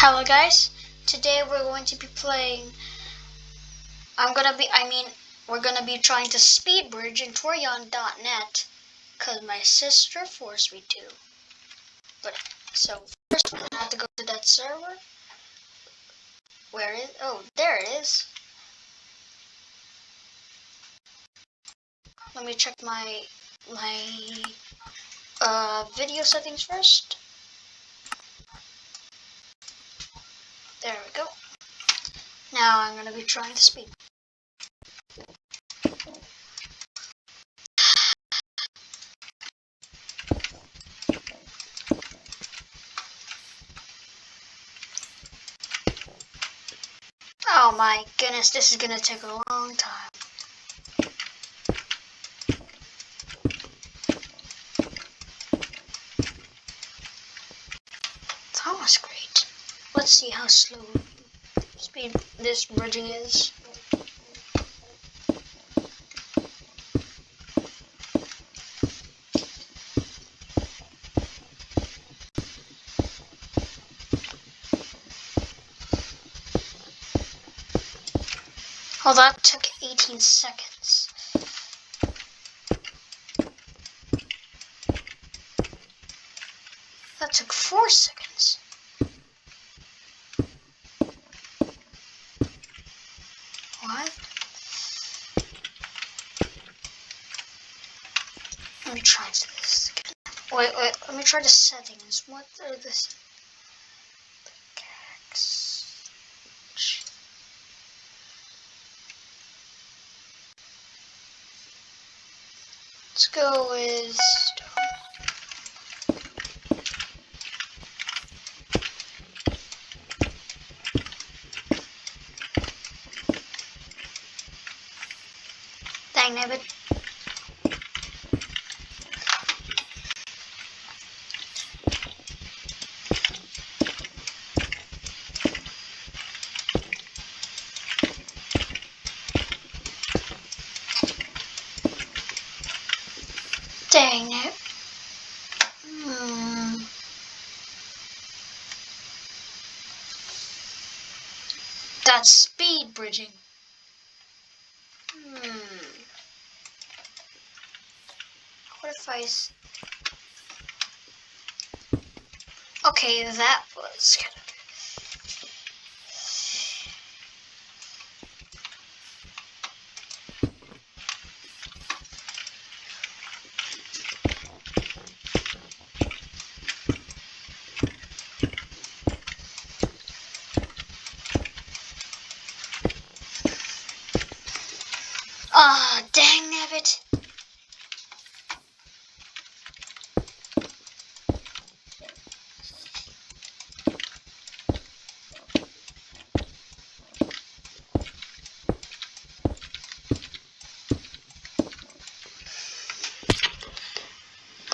Hello guys, today we're going to be playing, I'm gonna be, I mean, we're gonna be trying to speed bridge in Torion.net because my sister forced me to. But, so first I have to go to that server. Where is, oh, there it is. Let me check my, my, uh, video settings first. There we go. Now I'm going to be trying to speak. Oh my goodness, this is going to take a long time. Let's see how slow speed this bridging is. Oh, that took 18 seconds. That took 4 seconds. Wait, wait, let me try the settings. What are this? Let's go with Dang nabbit. Dang it. Hmm. That's speed bridging. Hmm. What if I... Okay, that was kind. Ah, oh, dang nabbit.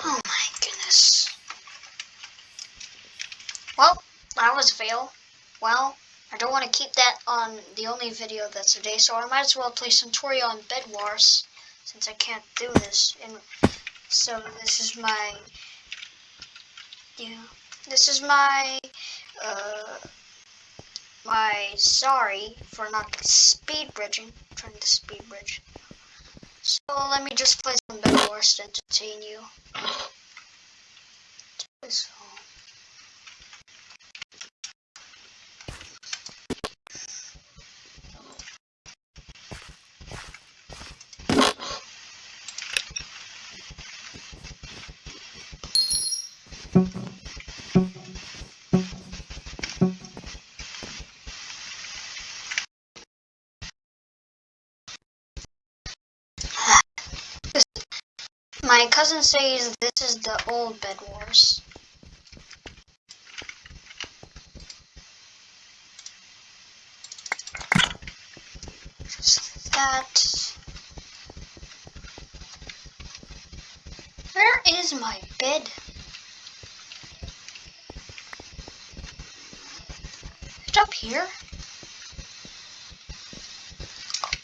Oh my goodness. Well, that was a fail. Well, I don't want to keep that on the only video that's today, so I might as well play some on Bed Wars, since I can't do this. And so this is my, yeah, this is my, uh, my sorry for not speed bridging, trying to speed bridge. So let me just play some Bed Wars to entertain you. My cousin says this is the old Bed Wars. That. Where is my bed? It's up here.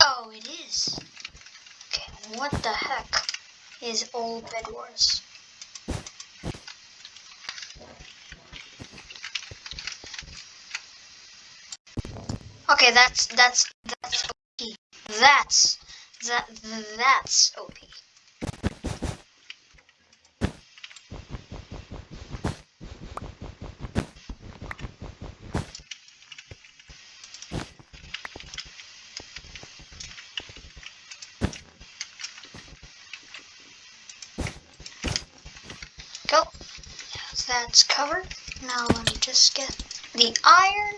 Oh, it is. Okay, what the heck? is old Bed Wars. Okay, that's that's that's okay. That's that that's okay. That's covered. Now let me just get the iron.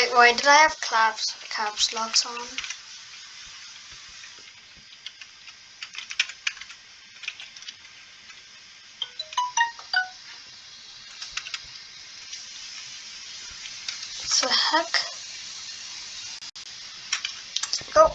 Wait, why did I have caps, caps locks on? The heck? Go.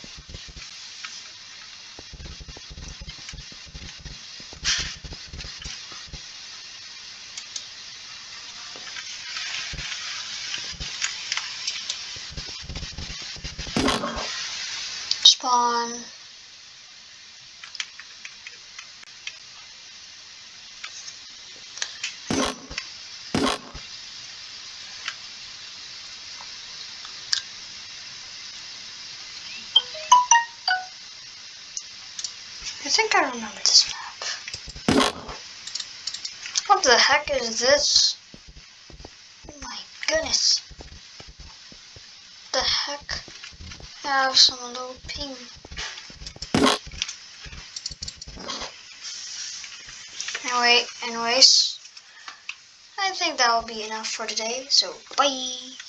Spawn. I think I remember this map. What the heck is this? Oh my goodness. The heck? I have some low ping. Anyway, anyways, I think that will be enough for today, so bye!